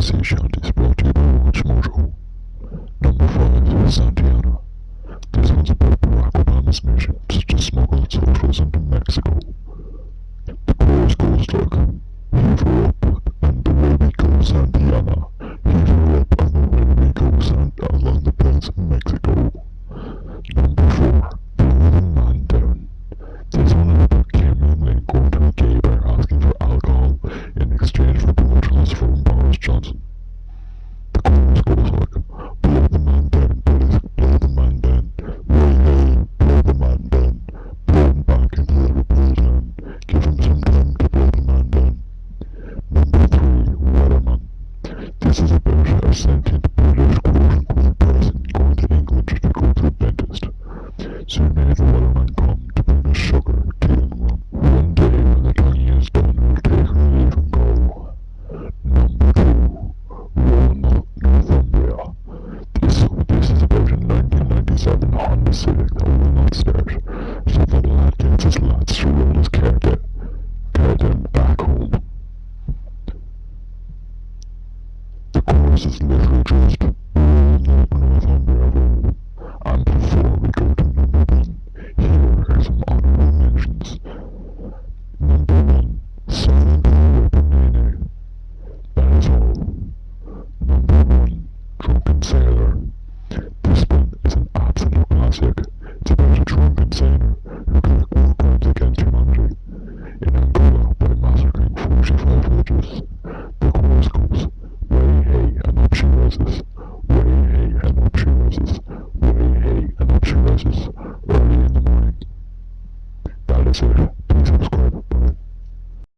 Sea Shanties brought to you by Watch Mojo. Number 5, Santiana. This one's about Barack Obama's mission to smuggle socialism to Mexico. The chorus goes like, Heave her up, and the way we go Santiana. This is about a sentient British quote-unquote person going to England to go to the dentist. Soon may the Wellerman come to bring us sugar, tea and. One day when the tonguing is done, we'll take her leave and go. Number two, Roanoke, Northumbria. This, this is about a 1997 Honda Civic that will not start, so the lad gets his lads to this is literally just and before we go to number one, here are some honorable mentions. Number one, Silent Weaponino. That is all. Number one, Drunken Sailor. This one is an absolute classic. It's about a drunken sailor who can basura, pinches los